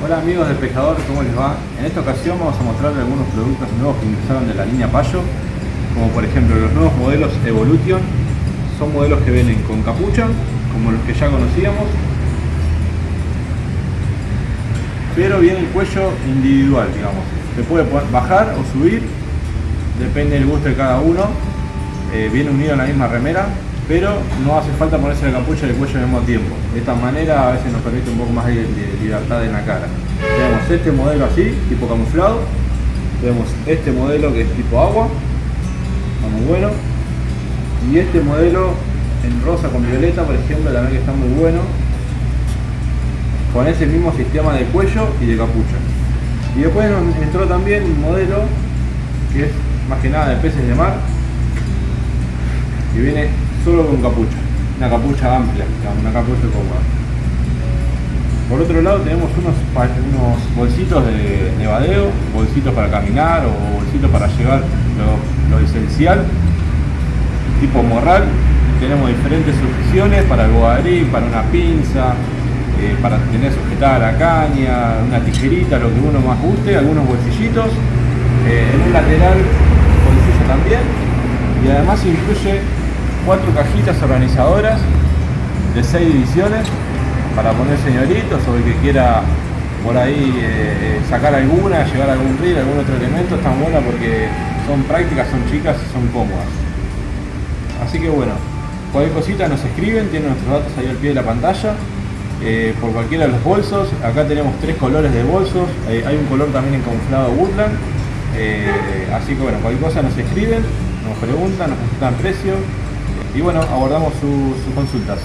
Hola amigos de Pescador, ¿cómo les va? En esta ocasión vamos a mostrarles algunos productos nuevos que ingresaron de la línea Payo, como por ejemplo los nuevos modelos Evolution, son modelos que vienen con capucha, como los que ya conocíamos, pero viene el cuello individual, digamos. Se puede bajar o subir, depende del gusto de cada uno, eh, viene unido en la misma remera, pero no hace falta ponerse la capucha y el cuello al mismo tiempo. De esta manera a veces nos permite un poco más de, libertad en la cara. Tenemos este modelo así, tipo camuflado. Tenemos este modelo que es tipo agua, está muy bueno. Y este modelo en rosa con violeta, por ejemplo, también que está muy bueno. Con ese mismo sistema de cuello y de capucha. Y después nos entró también un modelo que es más que nada de peces de mar, que viene solo con capucha, una capucha amplia, una capucha cómoda. Por otro lado tenemos unos, unos bolsitos de nevadeo, bolsitos para caminar o bolsitos para llevar lo, esencial, tipo morral. Tenemos diferentes sujeciones para el bogarí, para una pinza, eh, para tener sujetada la caña, una tijerita, lo que uno más guste, algunos bolsillitos. Eh, en un lateral bolsillo también y además incluye cuatro cajitas organizadoras de seis divisiones para poner señoritos o el que quiera por ahí eh, eh, sacar alguna, llevar algún reel, algún otro elemento, están buenas porque son prácticas, son chicas y son cómodas. Así que bueno, cualquier cosita nos escriben, tienen nuestros datos ahí al pie de la pantalla. Eh, por cualquiera de los bolsos, acá tenemos tres colores de bolsos, hay un color también en camuflado Woodland, así que bueno, cualquier cosa nos escriben, nos preguntan, nos preguntan precio, y bueno, abordamos sus consultas.